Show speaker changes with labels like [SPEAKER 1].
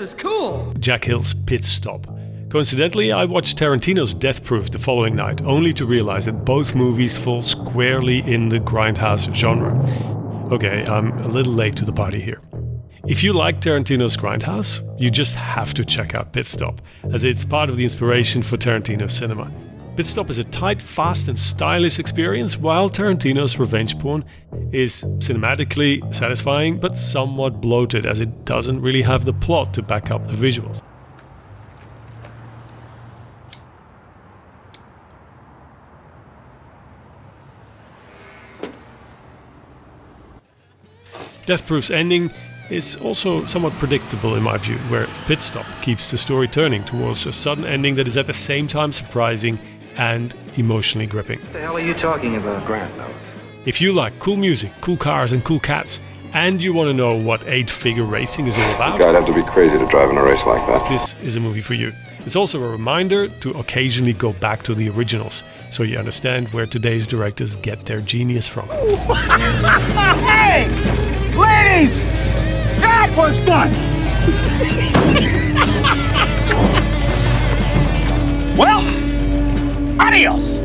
[SPEAKER 1] is cool!
[SPEAKER 2] Jack Hill's Pit Stop. Coincidentally, I watched Tarantino's Death Proof the following night, only to realize that both movies fall squarely in the grindhouse genre. Okay, I'm a little late to the party here. If you like Tarantino's Grindhouse, you just have to check out Pit Stop, as it's part of the inspiration for Tarantino's cinema. Pit Stop is a tight, fast and stylish experience, while Tarantino's Revenge Porn is cinematically satisfying but somewhat bloated as it doesn't really have the plot to back up the visuals. Death Proof's ending is also somewhat predictable in my view, where Pitstop keeps the story turning towards a sudden ending that is at the same time surprising and emotionally gripping.
[SPEAKER 3] What the hell are you talking about, Grant?
[SPEAKER 2] If you like cool music, cool cars and cool cats, and you want to know what 8-figure racing is all about,
[SPEAKER 4] I'd have to be crazy to drive in a race like that.
[SPEAKER 2] this is a movie for you. It's also a reminder to occasionally go back to the originals, so you understand where today's directors get their genius from.
[SPEAKER 1] Hey! Ladies! That was fun! adios!